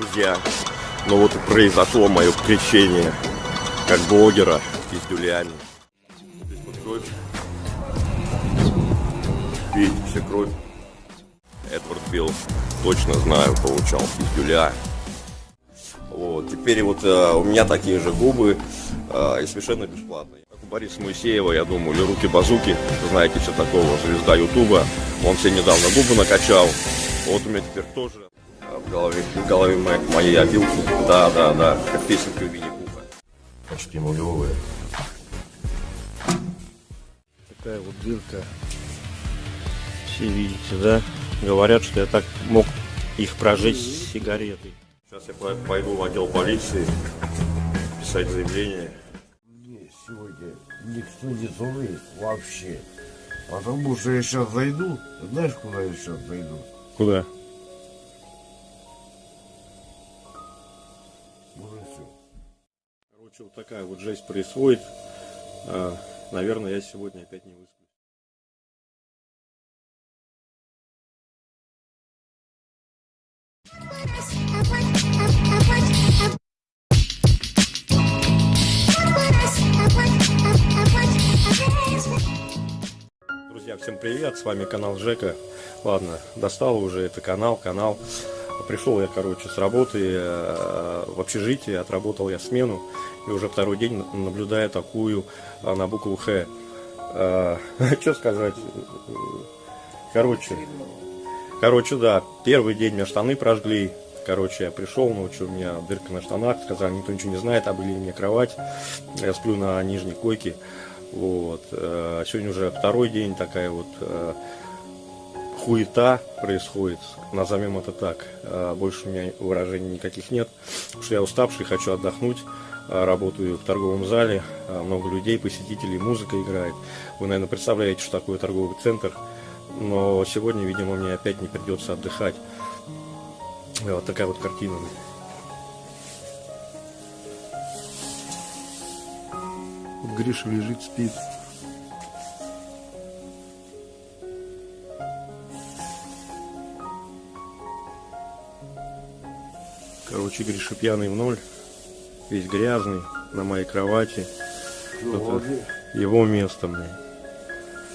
друзья, ну вот и произошло мое крещение как блогера из Дюлями. Здесь вот кровь. Видите, все кровь. Эдвард Билл, точно знаю, получал пиздюля. Вот, теперь вот э, у меня такие же губы э, и совершенно бесплатные. Как у Бориса Моисеева, я думаю, или руки-базуки, знаете, все такого, звезда Ютуба. Он себе недавно губы накачал. Вот у меня теперь тоже в голове, в голове моей, моей обилки. Да, да, да, как песенка Винни-Пуха. Почти нулевые. Такая вот дырка. Все видите, да? Говорят, что я так мог их прожечь с сигаретой. Сейчас я пойду в отдел полиции писать заявление. Мне сегодня никто не звонит вообще. Потому что я сейчас зайду. Знаешь, куда я сейчас зайду? Куда? Короче, вот такая вот жесть происходит. А, Наверное, я сегодня опять не высплюсь. Друзья, всем привет, с вами канал Жека. Ладно, достал уже это канал, канал. Пришел я, короче, с работы э, в общежитие, отработал я смену. И уже второй день наблюдаю такую э, на букву Х. Э, Что сказать? Короче, короче, да, первый день меня штаны прожгли. Короче, я пришел, ночью у меня дырка на штанах, сказали, никто ничего не знает, обыли мне кровать. Я сплю на нижней койке. Вот. э, Сегодня уже второй день такая вот э, хуета происходит, назовем это так. Э, Больше у меня выражений никаких нет, потому что я уставший, хочу отдохнуть. Э, Работаю в торговом зале, э, много людей, посетителей, музыка играет. Вы, наверное, представляете, что такое торговый центр. Но сегодня, видимо, мне опять не придется отдыхать. Вот такая вот картина. Гриша лежит, спит. Короче, Гриша пьяный в ноль. Весь грязный, на моей кровати. Ну, Это его место мне.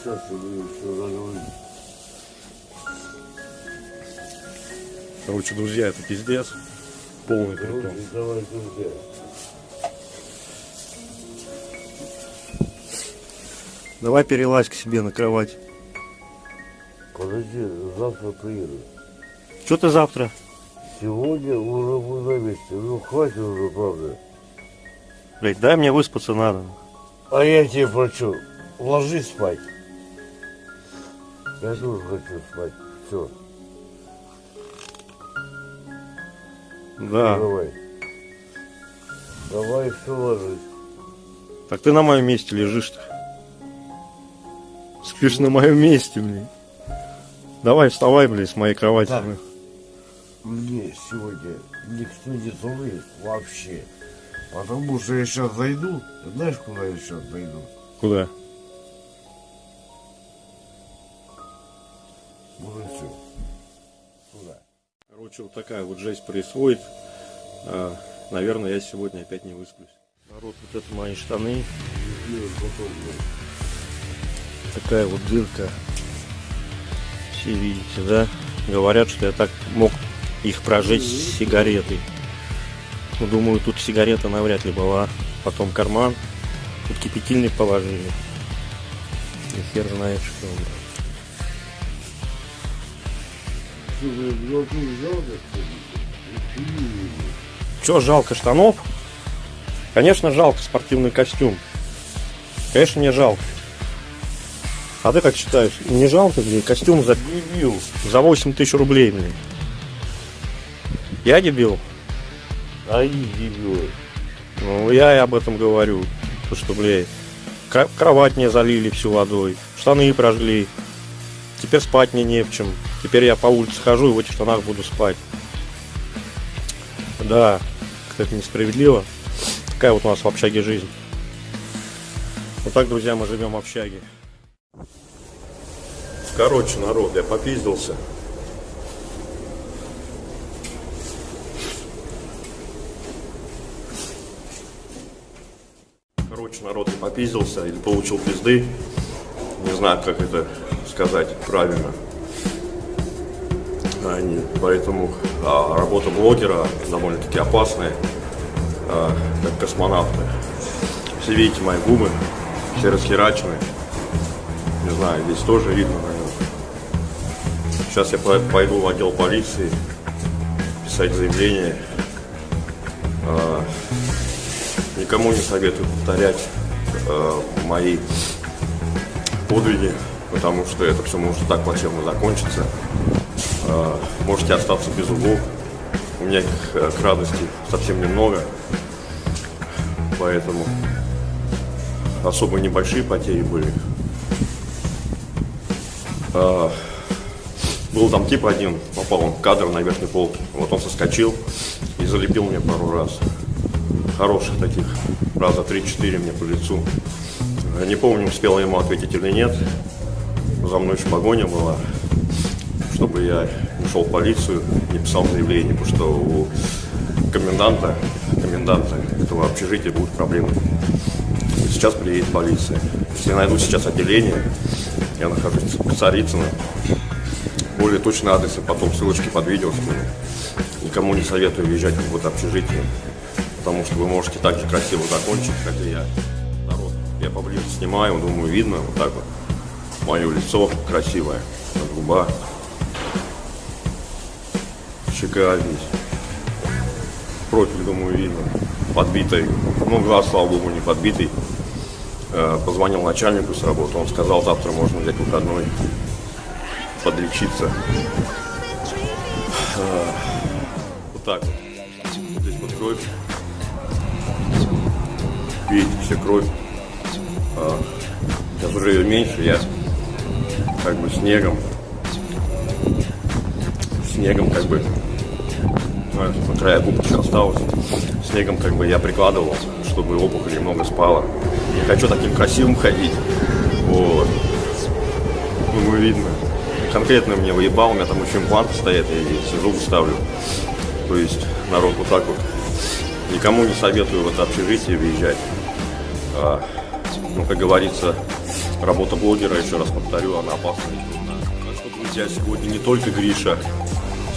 Сейчас я буду все заговорить. Короче, друзья, это пиздец. Полный притом. Давай, друзья. Давай перелазь к себе на кровать. Подожди, завтра приеду. Что ты завтра? Сегодня уже буду на месте. Ну, хватит уже, правда. Блять, дай мне выспаться надо. А я тебе прочу. Ложись спать. Я тоже хочу спать. Все, Да. давай. Давай, все ложись. Так ты на моем месте лежишь-то. Спишь на моем месте, блин. Давай, вставай, блядь, с моей кровати. Так. Мне сегодня никто не звонит вообще. Потому что я сейчас зайду. Знаешь, куда я сейчас зайду? Куда? Все. Туда. Короче, вот такая вот жесть происходит. А, наверное, я сегодня опять не высплюсь. Народ, вот это мои штаны. Такая вот дырка. Все видите, да? Говорят, что я так мог их прожечь сигаретой. Ну, думаю, тут сигарета навряд ли была. Потом карман. Тут кипятильник положили. И хер знает что. Че, жалко штанов? Конечно, жалко спортивный костюм. Конечно, мне жалко. А ты как считаешь, не жалко, блин, костюм за, за 8 тысяч рублей, блин? Я дебил? А их дебилы. Ну, я и об этом говорю. То, что, блядь, кровать мне залили всю водой, штаны прожгли. Теперь спать мне не в чем. Теперь я по улице хожу и в этих штанах буду спать. Да, как это несправедливо. Такая вот у нас в общаге жизнь. Вот так, друзья, мы живем в общаге. Короче, народ, я попиздился. Народ попиздился или получил пизды. Не знаю, как это сказать правильно. Они, поэтому а, работа блогера довольно-таки опасная, а, как космонавты. Все видите мои губы, все расхерачены. Не знаю, здесь тоже видно, наверное. Сейчас я пойду в отдел полиции писать заявление. А, никому не советую повторять а, мои подвиги, потому что это все может так плачевно закончиться. А, можете остаться без зубов. У меня их э, к радости совсем немного. Поэтому особо небольшие потери были. А, был там тип один, попал он в кадр на верхней полке. Вот он соскочил и залепил мне пару раз. Хороших таких, раза 3-4 мне по лицу. Не помню, успел ему ответить или нет. За мной погоня была чтобы я не шел в полицию, не писал заявление, потому что у коменданта, коменданта этого общежития будут проблемы. Сейчас приедет полиция. Если я найду сейчас отделение, я нахожусь в Царицыно, более точный адрес, и потом ссылочки под видео. Никому не советую въезжать в это общежитие, потому что вы можете так же красиво закончить, как и я. Народ, я поближе снимаю, думаю, видно вот так вот. Мое лицо красивое, губа щека здесь. Профиль, думаю, видно. Подбитый. Ну, глаз, слава богу, не подбитый. Э, позвонил начальнику с работы. Он сказал, завтра можно взять выходной, подлечиться. Э, вот так вот. Здесь вот кровь. Видите, все кровь. Э, сейчас уже ее меньше, я как бы снегом снегом как бы на края губки осталось. Снегом как бы я прикладывал, чтобы опухоль немного спала. Не хочу таким красивым ходить. Вот. Ну, видно. Конкретно мне выебал, у меня там еще импланты стоят, я зубы ставлю. То есть народ вот так вот. Никому не советую в это общежитие въезжать. А, ну, как говорится, работа блогера, еще раз повторю, она опасна и трудна. Так что, друзья, сегодня не только Гриша,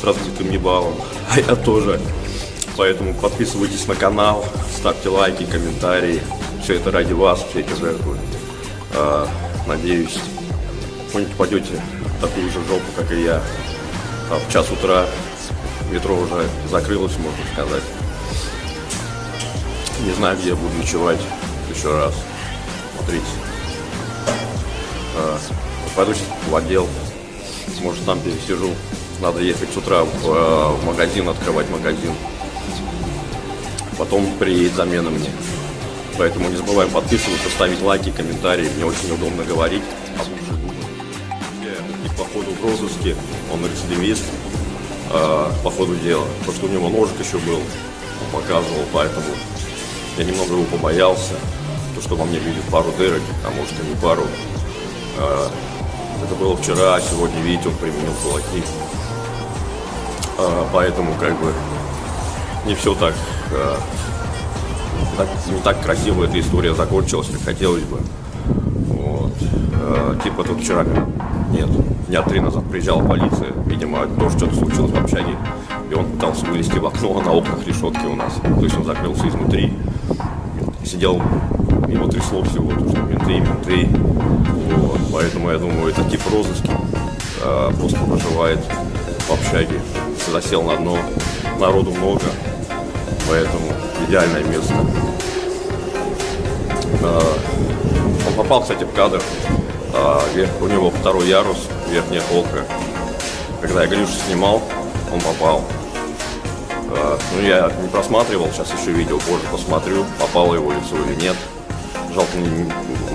с разбитым ебалом, а я тоже. Поэтому подписывайтесь на канал, ставьте лайки, комментарии. Все это ради вас, все эти жертвы. А, надеюсь, вы не попадете в такую же жопу, как и я. А в час утра метро уже закрылось, можно сказать. Не знаю, где я буду ночевать еще раз. Смотрите. А, пойду сейчас в отдел. Может, там пересижу. Надо ехать с утра в, э, в магазин, открывать магазин. Потом приедет замена мне. Поэтому не забываем подписываться, ставить лайки, комментарии. Мне очень удобно говорить. И по ходу в розыске он рецидивист э, по ходу дела. То, что у него ножик еще был, он показывал, поэтому я немного его побоялся. То, что во мне видит пару дырок, а может и не пару. Э, это было вчера, а сегодня, видите, он применил кулаки. А, поэтому как бы не все так, а, так не так красиво эта история закончилась, как хотелось бы. Вот. А, типа тут вчера, нет, дня три назад приезжала полиция, видимо, тоже что-то случилось в общаге, и он пытался вылезти в окно, а на окнах решетки у нас, то есть он закрылся изнутри, сидел, его трясло всего, то что менты, менты, вот. поэтому я думаю, это тип розыски, просто проживает в общаге засел на дно, народу много, поэтому идеальное место. А, он попал, кстати, в кадр. А, у него второй ярус, верхняя полка. Когда я Грюшу снимал, он попал. А, ну, я не просматривал, сейчас еще видео позже посмотрю, попало его лицо или нет. Жалко,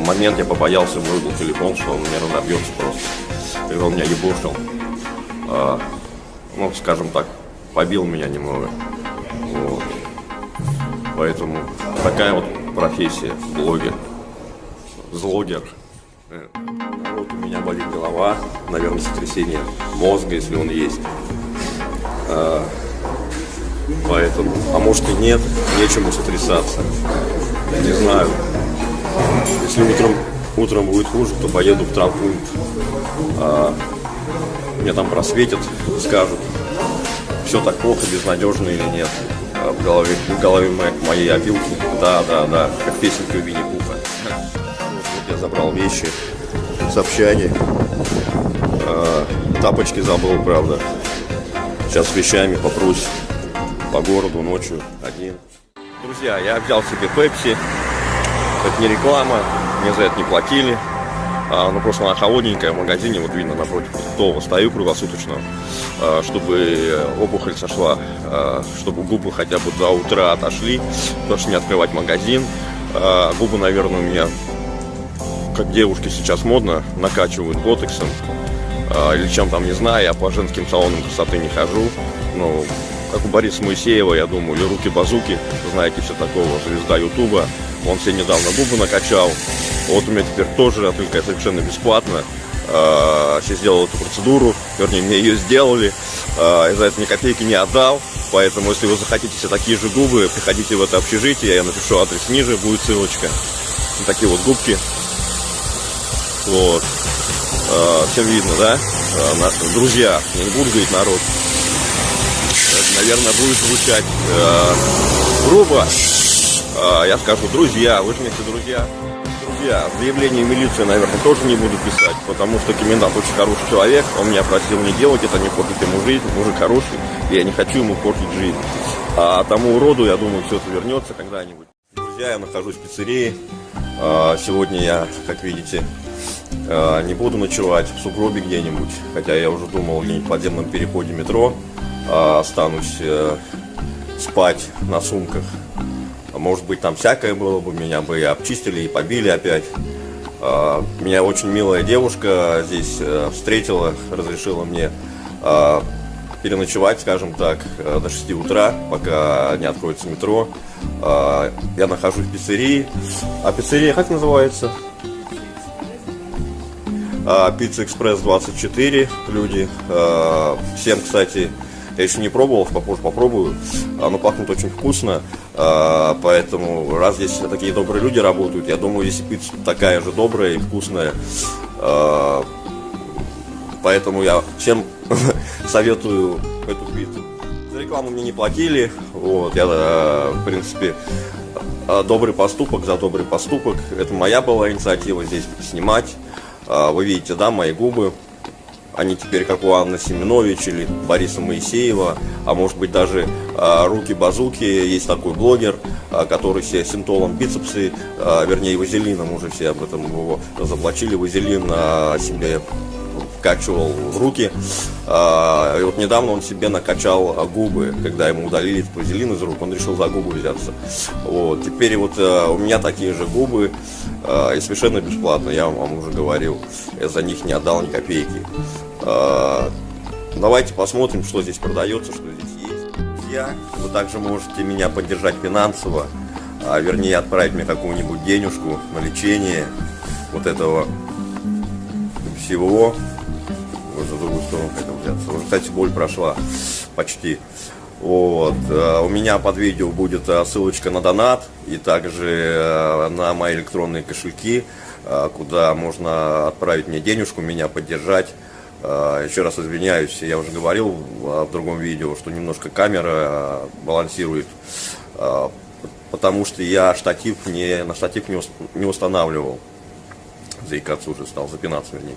момент я побоялся, вырубил телефон, что он мне разобьется просто. Когда он меня ебушил ну, скажем так, побил меня немного. Вот. Поэтому такая вот профессия, блогер, злогер. Э, вот у меня болит голова, наверное, сотрясение мозга, если он есть. А, поэтому, а может и нет, нечему сотрясаться. Не знаю. Если утром, утром будет хуже, то поеду в травмпункт. А, мне там просветят, скажут, все так плохо, безнадежно или нет. А в голове, в голове моей, моей опилки. Да, да, да, как песенка у Винни-Пуха. Вот я забрал вещи с общаги. А, тапочки забыл, правда. Сейчас с вещами попрусь по городу ночью один. Друзья, я взял себе пепси. Это не реклама, мне за это не платили. А, ну просто она холодненькая в магазине, вот видно напротив того стою круглосуточно, а, чтобы опухоль сошла, а, чтобы губы хотя бы до утра отошли, потому что не открывать магазин. А, губы, наверное, у меня, как девушки сейчас модно, накачивают ботексом а, или чем там, не знаю, я по женским салонам красоты не хожу, но как у Бориса Моисеева, я думаю, или Руки Базуки, знаете, все такого, звезда Ютуба, он себе недавно губы накачал, вот у меня теперь тоже, только совершенно бесплатно, а, сейчас сделал эту процедуру, вернее, мне ее сделали, я за это ни копейки не отдал, поэтому, если вы захотите себе такие же губы, приходите в это общежитие, я напишу адрес ниже, будет ссылочка, вот такие вот губки, вот, а, всем видно, да? А, на- друзья, я не буду говорить народ. Это, наверное, будет звучать э, грубо. А, я скажу, друзья, вы же мне все друзья. Друзья, заявление в милицию, наверное, тоже не буду писать, потому что комендант очень хороший человек, он меня просил не делать это, не портить ему жизнь, мужик хороший, и я не хочу ему портить жизнь. А тому уроду, я думаю, все это вернется когда-нибудь. Друзья, я нахожусь в пиццерии. А, Сегодня я, как видите, а, не буду ночевать в сугробе где-нибудь, хотя я уже думал в подземном переходе метро, останусь э, спать на сумках. Может быть, там всякое было бы, меня бы и обчистили, и побили опять. А, Меня очень милая девушка здесь э, встретила, разрешила мне а, переночевать, скажем так, э, до 6 утра, пока не откроется метро. А, Я нахожусь в пиццерии. А пиццерия как называется? Пицца Экспресс 24, люди. Всем, кстати, я еще не пробовал, попозже попробую. Оно пахнет очень вкусно, а, поэтому раз здесь такие добрые люди работают, я думаю, здесь пицца такая же добрая и вкусная. А, Поэтому я всем советую эту пиццу. За рекламу мне не платили, вот, я, э, в принципе, добрый поступок за добрый поступок. Это моя была инициатива здесь снимать. А, Вы видите, да, мои губы. Они теперь как у Анны Семенович или Бориса Моисеева, а может быть даже а, Руки Базуки. Есть такой блогер, а, который себе синтолом бицепсы, а, вернее вазелином уже все об этом его заблочили. Вазелин а, себе вкачивал в руки. А, И вот недавно он себе накачал а, губы, когда ему удалили вазелин из рук, он решил за губы взяться. Вот. Теперь вот а, у меня такие же губы, а, и совершенно бесплатно, я вам уже говорил. Я за них не отдал ни копейки. Давайте посмотрим, что здесь продается, что здесь есть. Друзья, вы также можете меня поддержать финансово, а, вернее отправить мне какую-нибудь денежку на лечение вот этого всего. Вот сторону хотел взяться. Уже, кстати, боль прошла почти. Вот. э, У меня под видео будет э, ссылочка на донат и также э, на мои электронные кошельки, куда можно отправить мне денежку, меня поддержать. Еще раз извиняюсь, я уже говорил в другом видео, что немножко камера балансирует, потому что я штатив не, на штатив не не устанавливал заикаться уже стал, запинаться вернее.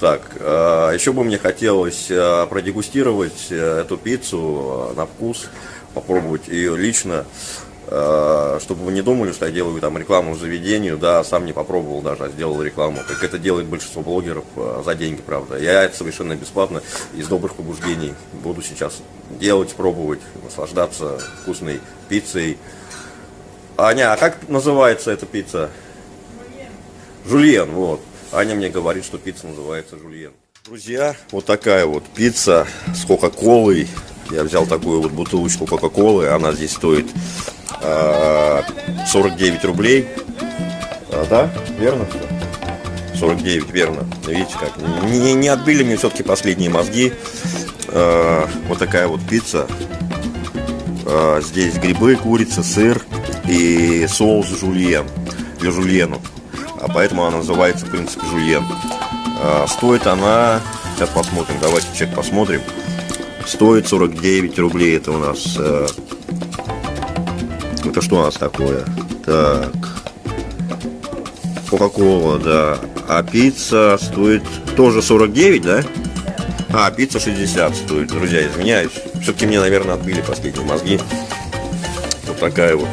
Так, э, еще бы мне хотелось э, продегустировать э, эту пиццу на вкус, попробовать ее лично, чтобы вы не думали, что я делаю там рекламу заведению, да, сам не попробовал даже, а сделал рекламу, как это делает большинство блогеров за деньги, правда. Я это совершенно бесплатно, из добрых побуждений буду сейчас делать, пробовать, наслаждаться вкусной пиццей. Аня, а как называется эта пицца? Жульен, вот. Аня мне говорит, что пицца называется жульен. Друзья, вот такая вот пицца с кока-колой. Я взял такую вот бутылочку кока-колы. Она здесь стоит а, 49 рублей. А, да? Верно все? 49, верно. Видите как? Не, не отбили мне все-таки последние мозги. А, вот такая вот пицца. А, здесь грибы, курица, сыр. и соус жульен для жульену. А поэтому она называется, в принципе, жульен. А, стоит она, сейчас посмотрим, давайте чек посмотрим. Стоит 49 рублей, это у нас... Э, это что у нас такое? Так, Кока-кола, да. А пицца стоит тоже 49, да? А, пицца 60 стоит, друзья, извиняюсь. Все-таки мне, наверное, отбили последние мозги. Вот такая вот.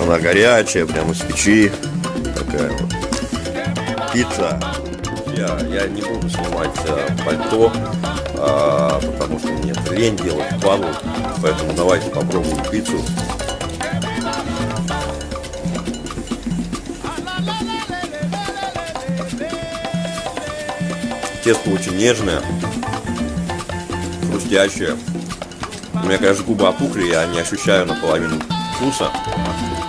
Она горячая, прямо из печи. Такая вот. Пицца. Я, я не буду снимать а, пальто, а, потому что мне лень делать падлу. Поэтому давайте попробуем пиццу. Тесто очень нежное, хрустящее. У меня, конечно, губы опухли, я не ощущаю наполовину вкуса,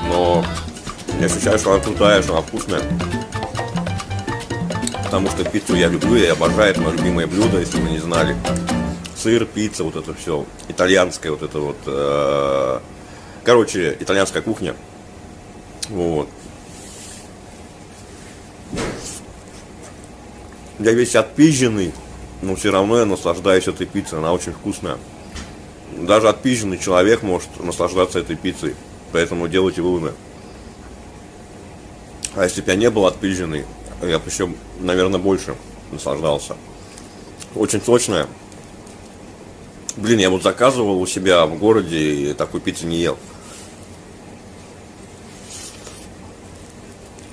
но не ощущаю, что она крутая, что она вкусная. Потому что пиццу я люблю, я обожаю, это мое любимое блюдо, если вы не знали. Сыр, пицца, вот это все, итальянская вот это вот, э, короче, итальянская кухня. Вот. Я весь отпизженный, но все равно я наслаждаюсь этой пиццей, она очень вкусная. Даже отпизженный человек может наслаждаться этой пиццей, поэтому делайте выводы. А если бы я не был отпизженный, я бы еще, наверное, больше наслаждался. Очень сочная. Блин, я вот заказывал у себя в городе и такой пиццы не ел.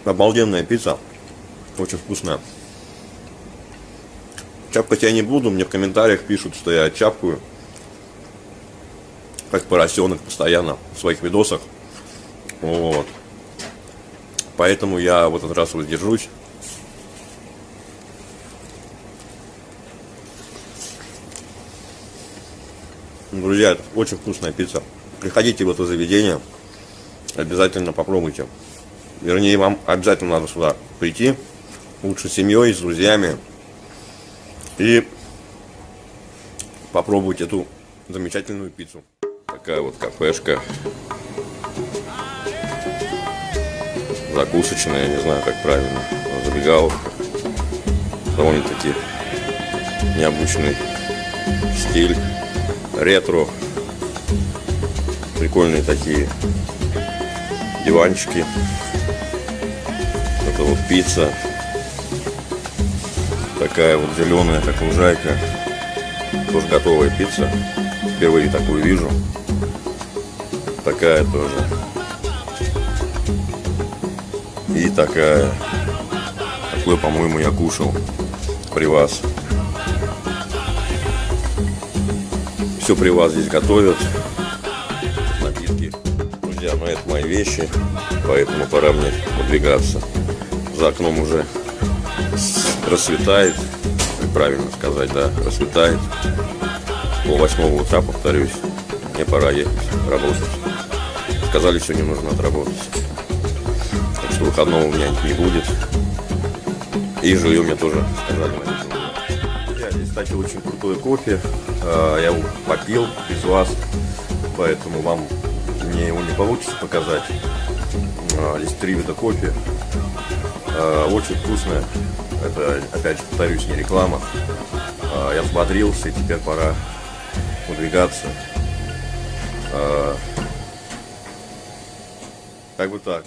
Обалденная пицца. Очень вкусная. Чапкать я не буду, мне в комментариях пишут, что я чапкаю. Как поросенок постоянно в своих видосах. Вот. Поэтому я в этот раз воздержусь. Друзья, это очень вкусная пицца. Приходите в это заведение, обязательно попробуйте. Вернее, вам обязательно надо сюда прийти. Лучше с семьей, с друзьями. И попробовать эту замечательную пиццу. Такая вот кафешка. Закусочная, не знаю как правильно. Забегаловка. Довольно-таки необычный стиль. Ретро. Прикольные такие диванчики. Это вот пицца такая вот зеленая, как лужайка. Тоже готовая пицца. Впервые такую вижу. Такая тоже. И такая. Такую, по-моему, я кушал при вас. Все при вас здесь готовят. Напитки. Друзья, ну это мои вещи. Поэтому пора мне выдвигаться. За окном уже рассветает, правильно сказать, да, рассветает. Пол восьмого утра, повторюсь, мне пора ехать работать. Сказали, сегодня нужно отработать. Что выходного у меня не будет. И жилье мне тоже сказали здесь, кстати, очень крутой кофе. А, я его попил без вас, поэтому вам мне его не получится показать. А, здесь три вида кофе. А, очень вкусное. Это, опять же, повторюсь, не реклама. Я взбодрился, и теперь пора выдвигаться. Как бы так.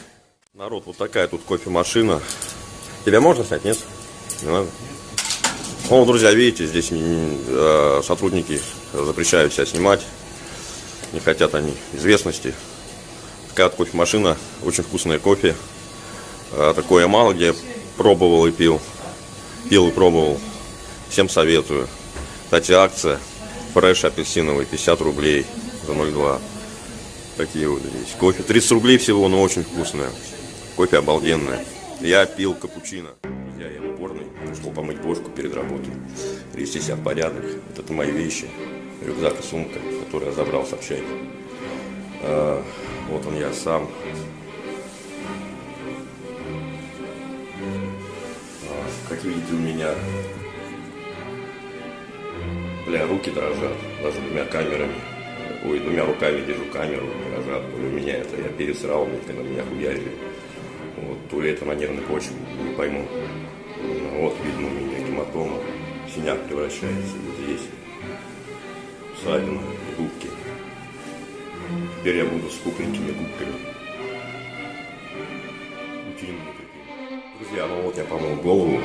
Народ, вот такая тут кофемашина. Тебя можно снять, нет? Не надо? Ну, друзья, видите, здесь э, сотрудники запрещают себя снимать. Не хотят они известности. Такая вот кофемашина, очень вкусное кофе. Э, такое мало где пробовал и пил пил и пробовал. Всем советую. Кстати, акция фреш апельсиновый 50 рублей за 0,2. Такие вот здесь. Кофе 30 рублей всего, но очень вкусное. Кофе обалденное. Я пил капучино. Я я в уборной, пришел помыть бошку перед работой. Привести себя в порядок. Это мои вещи. Рюкзак и сумка, который я забрал с общаги. А, вот он я сам. как видите, у меня бля, руки дрожат, даже двумя камерами ой, двумя руками держу камеру, ли у меня это, я пересрал, когда меня хуярили. То ли это на нервной почве, не пойму. Вот, видно, у меня гематома, синяк превращается вот здесь. Ссадина, губки. Теперь я буду с пухленькими губками. Друзья, ну вот я помыл голову,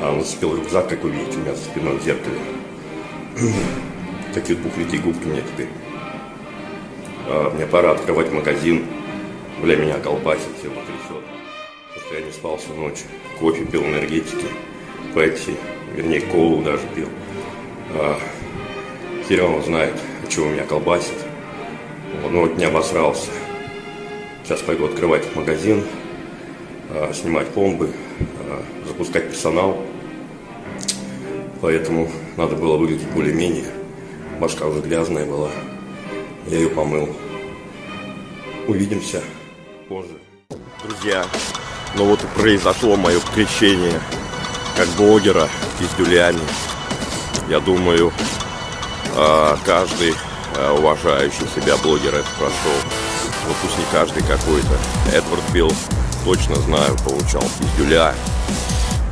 а нацепил рюкзак, как вы видите, у меня за спиной в зеркале. Такие пухленькие губки у меня теперь. А, мне пора открывать магазин. Бля, меня колбасит, все потрясет. Я не спал всю ночь. Кофе пил энергетики, пепси, вернее, колу даже пил. А, он знает, чего меня колбасит. Ну вот не обосрался. Сейчас пойду открывать магазин, а, снимать пломбы, а, запускать персонал. Поэтому надо было выглядеть более-менее. Башка уже грязная была. Я ее помыл. Увидимся позже. Друзья, ну вот и произошло мое крещение как блогера из Дюлями. Я думаю, а, каждый а, уважающий себя блогер это прошел. Ну пусть не каждый какой-то. Эдвард Билл, точно знаю, получал пиздюля.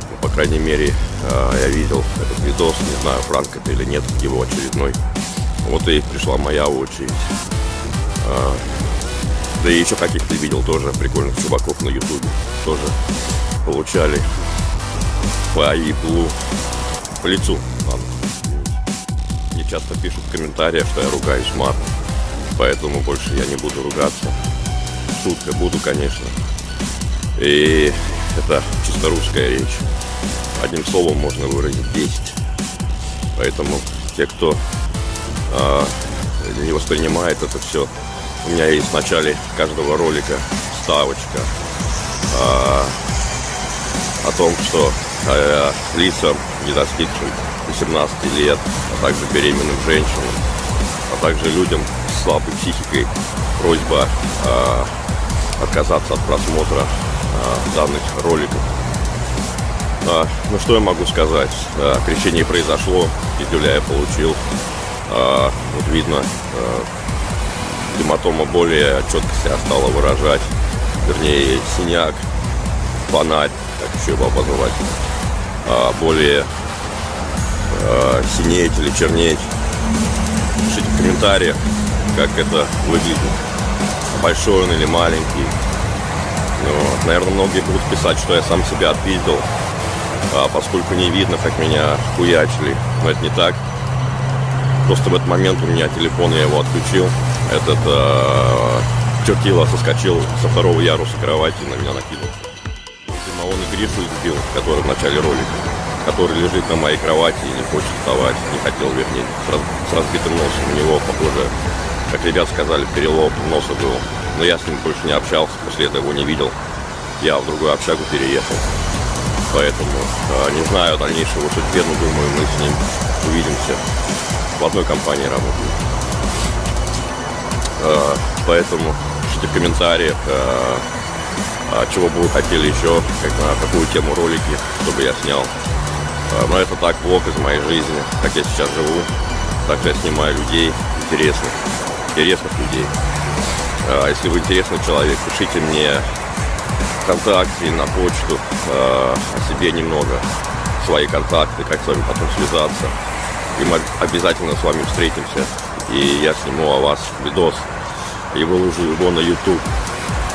Ну, по крайней мере, а, я видел этот видос, не знаю, пранк это или нет, его очередной. Вот и пришла моя очередь. Да и еще каких-то видел тоже прикольных чуваков на ютубе. Тоже получали по иглу, по лицу. Мне часто пишут в комментариях, что я ругаюсь матом. Поэтому больше я не буду ругаться. Шутка буду, конечно. И это чисто русская речь. Одним словом можно выразить 10. Поэтому те, кто а, не воспринимает это все, у меня есть в начале каждого ролика ставочка а, о том, что а, лицам, не достигшим 18 лет, а также беременным женщинам, а также людям с слабой психикой просьба а, отказаться от просмотра а, данных роликов. А, ну что я могу сказать? А, крещение произошло, пиздюля я получил. А, вот видно, а, гематома более четко себя стала выражать. Вернее, синяк, фонарь, как еще его обозвать, а, более а, синеть или чернеть. Пишите в комментариях, как это выглядит. Большой он или маленький. Ну, вот. Наверное, многие будут писать, что я сам себя отпиздил, а, поскольку не видно, как меня хуячили. Но это не так. Просто в этот момент у меня телефон, я его отключил. Этот э, чертила соскочил со второго яруса кровати на меня накинул. Видимо, он и Гришу избил, который в начале ролика, который лежит на моей кровати и не хочет вставать, не хотел, вернее, с, с разбитым носом. У него, похоже, как ребят сказали, перелом носа был. Но я с ним больше не общался, после этого его не видел. Я в другую общагу переехал. Поэтому э, не знаю дальнейшего судьбе, но думаю, мы с ним увидимся. В одной компании работаем. Э, Поэтому пишите в комментариях, э, а чего бы вы хотели еще, какую тему ролики, чтобы я снял. Э, Но это так, влог из моей жизни, как я сейчас живу. Так я снимаю людей интересных, интересных людей. А Если вы интересный человек, пишите мне ВКонтакте на почту о себе немного, свои контакты, как с вами потом связаться. И мы обязательно с вами встретимся. И я сниму о вас видос и выложу его на YouTube.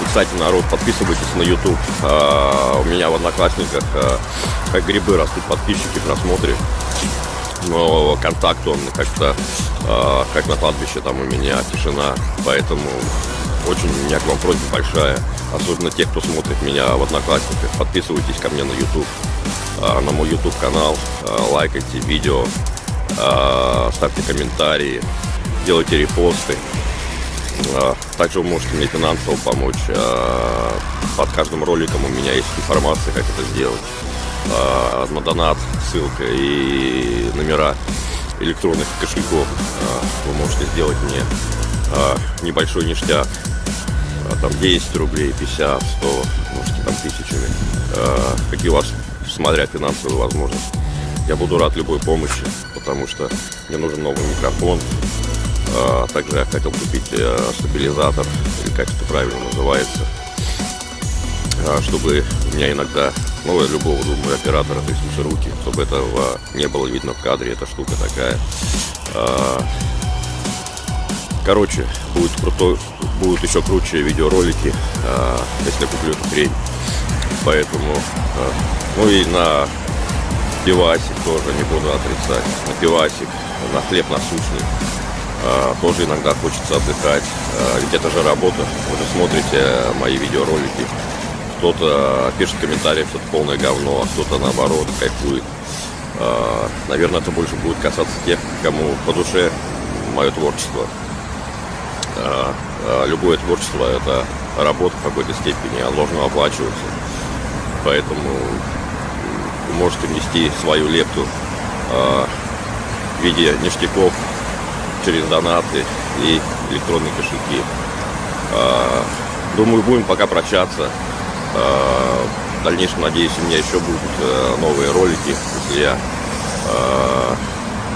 И, кстати, народ, подписывайтесь на YouTube. А, у меня в Одноклассниках а, как грибы растут подписчики в просмотре. Но контакт он как-то, а, как на кладбище, там у меня тишина. Поэтому очень у меня к вам просьба большая. Особенно те, кто смотрит меня в Одноклассниках. Подписывайтесь ко мне на YouTube. а, на мой YouTube канал. а, лайкайте видео. а, ставьте комментарии. Делайте репосты. А, Также вы можете мне финансово помочь. А, Под каждым роликом у меня есть информация, как это сделать. А, На донат ссылка и номера электронных кошельков. Вы можете сделать мне небольшой ништяк. Там 10 рублей, 50, 100, можете там тысячами. Какие у вас, смотря финансовые возможности. Я буду рад любой помощи, потому что мне нужен новый микрофон, А, также я хотел купить э, стабилизатор, или как это правильно называется, а, чтобы у меня иногда, ну, любого, думаю, оператора, то есть руки, чтобы этого не было видно в кадре, эта штука такая. А, короче, будет крутой, будут еще круче видеоролики, если я куплю эту хрень. Поэтому, ну и на пивасик тоже не буду отрицать, на пивасик, на хлеб насущный. Тоже иногда хочется отдыхать, ведь это же работа. Вы же смотрите мои видеоролики, кто-то пишет в комментариях, что это полное говно, а кто-то наоборот кайфует. А, наверное, это больше будет касаться тех, кому по душе мое творчество. А, а, любое творчество – это работа в какой-то степени, оно должно оплачиваться. Поэтому вы можете внести свою лепту в виде ништяков через донаты и электронные кошельки. Думаю, будем пока прощаться. Э, в дальнейшем, надеюсь, у меня еще будут э, новые ролики, если я э,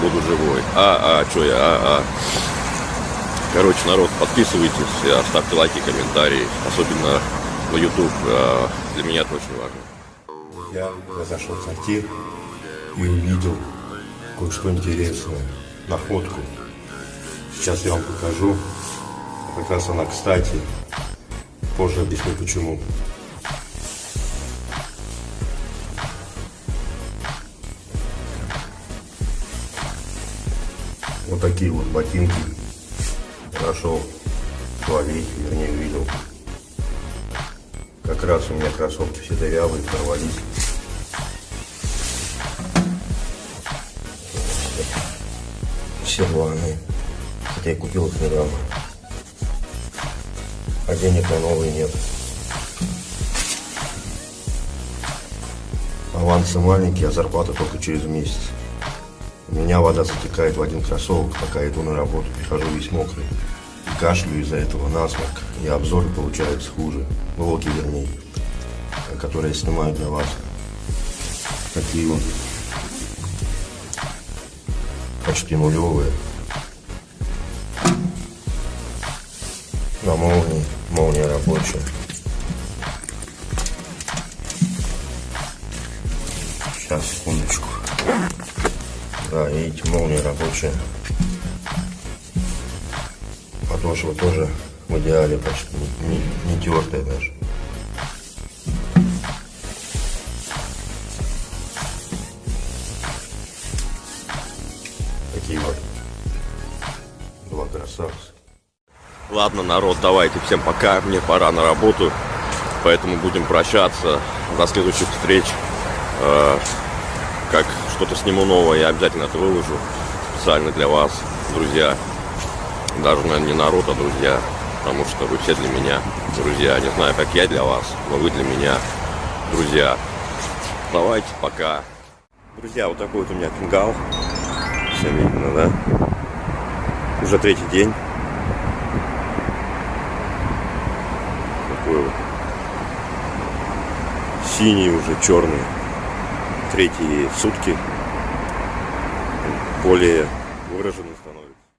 буду живой. А, а, что я, а, а. Короче, народ, подписывайтесь, ставьте лайки, комментарии, особенно на YouTube. Для меня это очень важно. Я зашел в сортир и увидел кое-что интересное. Находку. Сейчас я вам покажу. Как раз она кстати. Позже объясню почему. Вот такие вот ботинки нашел ловить, вернее увидел. Как раз у меня кроссовки все дырявые, порвались. Все рваные. Я купил их недавно. А денег на новые нет. Авансы маленькие, а зарплата только через месяц. У меня вода затекает в один кроссовок, пока иду на работу, прихожу весь мокрый. И кашлю из-за этого насморк, и обзоры получаются хуже. Влоги, вернее, которые я снимаю для вас. Такие вот почти нулевые. Рабочая. Сейчас, секундочку. Да, видите, молния рабочая. Подошва тоже в идеале почти не, не, не тертая даже. Ладно, народ, давайте всем пока. Мне пора на работу. Поэтому будем прощаться. До следующих встреч. Э, как что-то сниму новое, я обязательно это выложу специально для вас, друзья. Даже, наверное, не народ, а друзья. Потому что вы все для меня друзья. Не знаю, как я для вас, но вы для меня друзья. Давайте, пока. Друзья, вот такой вот у меня фингал. Все видно, да? Уже третий день. Такой вот. Синий уже, черный третьи сутки. Более выраженный